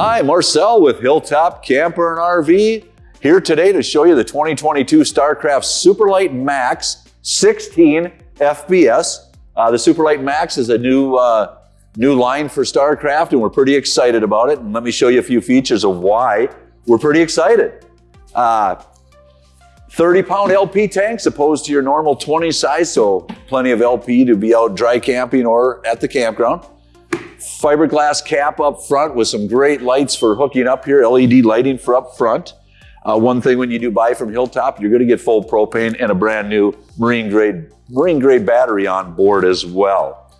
Hi, Marcel with Hilltop Camper and RV here today to show you the 2022 StarCraft Superlight Max 16 FBS. Uh, the Superlight Max is a new uh, new line for StarCraft and we're pretty excited about it. And let me show you a few features of why we're pretty excited. Uh, 30 pound LP tanks opposed to your normal 20 size, so plenty of LP to be out dry camping or at the campground. Fiberglass cap up front with some great lights for hooking up here, LED lighting for up front. Uh, one thing when you do buy from Hilltop, you're gonna get full propane and a brand new marine grade, marine grade battery on board as well.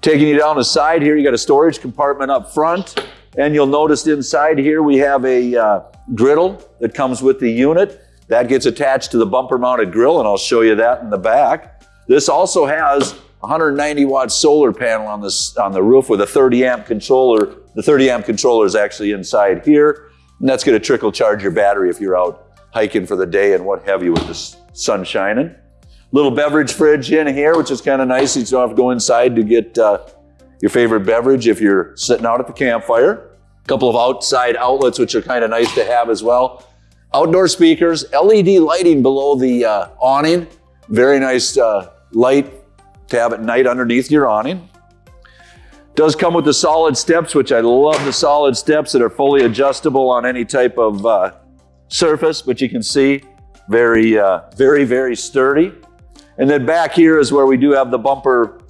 Taking you down the side here, you got a storage compartment up front, and you'll notice inside here we have a uh, griddle that comes with the unit. That gets attached to the bumper mounted grill, and I'll show you that in the back. This also has 190 watt solar panel on, this, on the roof with a 30 amp controller. The 30 amp controller is actually inside here, and that's gonna trickle charge your battery if you're out hiking for the day and what have you with the sun shining. Little beverage fridge in here, which is kind of nice. You don't have to go inside to get uh, your favorite beverage if you're sitting out at the campfire. A couple of outside outlets, which are kind of nice to have as well. Outdoor speakers, LED lighting below the uh, awning. Very nice uh, light to have at night underneath your awning. Does come with the solid steps, which I love the solid steps that are fully adjustable on any type of uh, surface, but you can see very, uh, very, very sturdy. And then back here is where we do have the bumper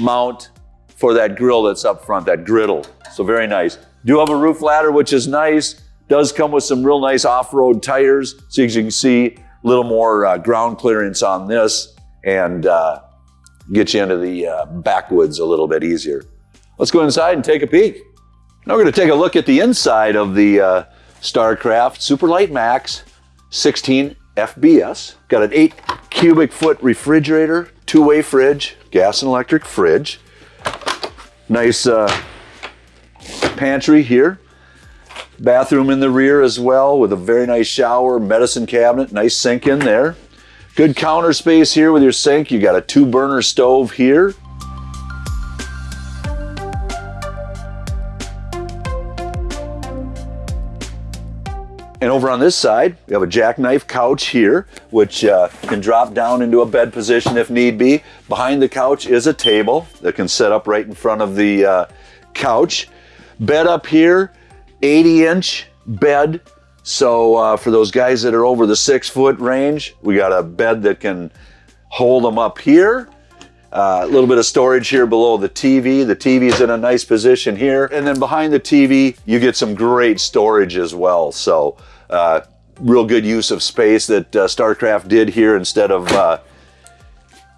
mount for that grill that's up front, that griddle. So very nice. Do have a roof ladder, which is nice. Does come with some real nice off-road tires. So as you can see, a little more uh, ground clearance on this and uh, get you into the uh, backwoods a little bit easier. Let's go inside and take a peek. Now we're gonna take a look at the inside of the uh, StarCraft Superlight Max 16 FBS. Got an eight cubic foot refrigerator, two-way fridge, gas and electric fridge. Nice uh, pantry here. Bathroom in the rear as well with a very nice shower, medicine cabinet, nice sink in there. Good counter space here with your sink. You got a two burner stove here. And over on this side, we have a jackknife couch here, which uh, can drop down into a bed position if need be. Behind the couch is a table that can set up right in front of the uh, couch. Bed up here, 80 inch bed. So uh, for those guys that are over the six foot range, we got a bed that can hold them up here. Uh, a little bit of storage here below the TV. The TV is in a nice position here. And then behind the TV, you get some great storage as well. So uh, real good use of space that uh, StarCraft did here instead of uh,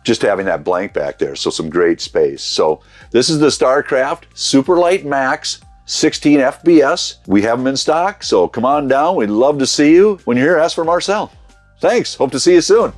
just having that blank back there. So some great space. So this is the StarCraft Superlight Max 16 FBS. We have them in stock. So come on down. We'd love to see you. When you're here, ask for Marcel. Thanks. Hope to see you soon.